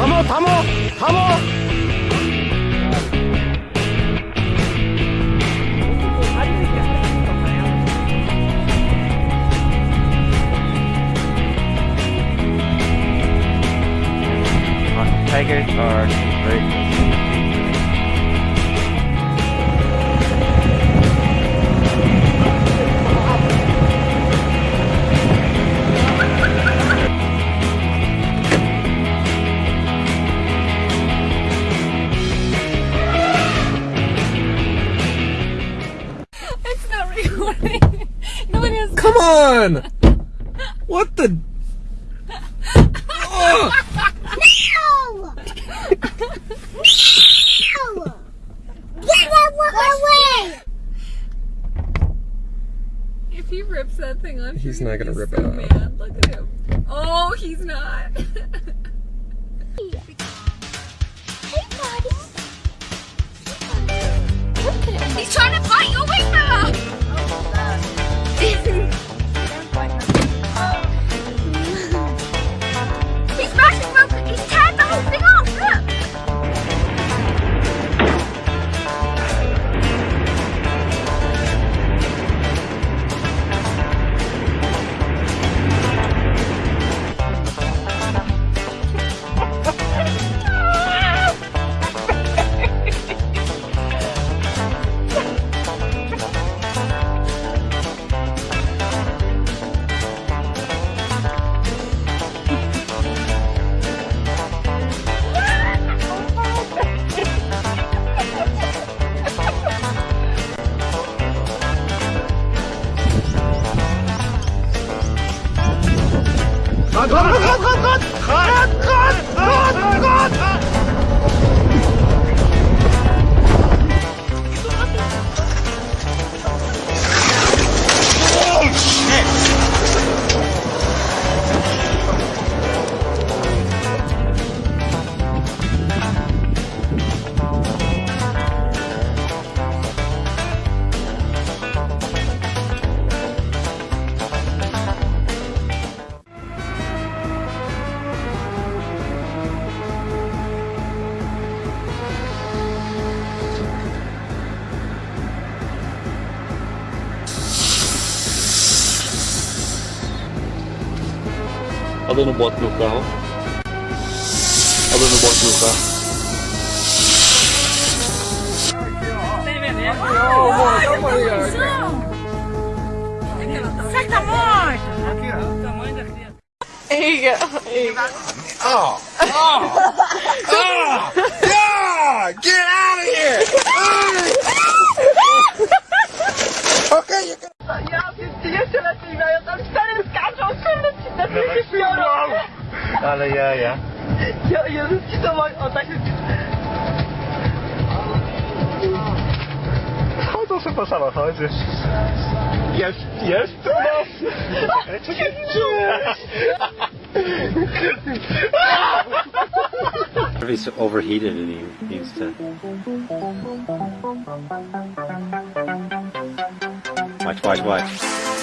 থামো থামো থামো Tigers are very on! What the? No! no! Get away! If he rips that thing off, He's not gonna rip so it off. Mad. Look at him. Oh, he's not. Hey, buddy. Look at him. he's trying to Tá dando bot no carro. Tá dando bot no carro. Sai da morte! Aqui, ó. O tamanho da criança. Eiga! Eiga! Oh! Oh! oh. Kurde ci na mnie piorą. Ale ja, ja. Ja, Jezus ci to ma, o tak Chodzą sobie po samochodzie. Jest, jest tu nas! He's overheated and he needs to. Watch, watch, watch.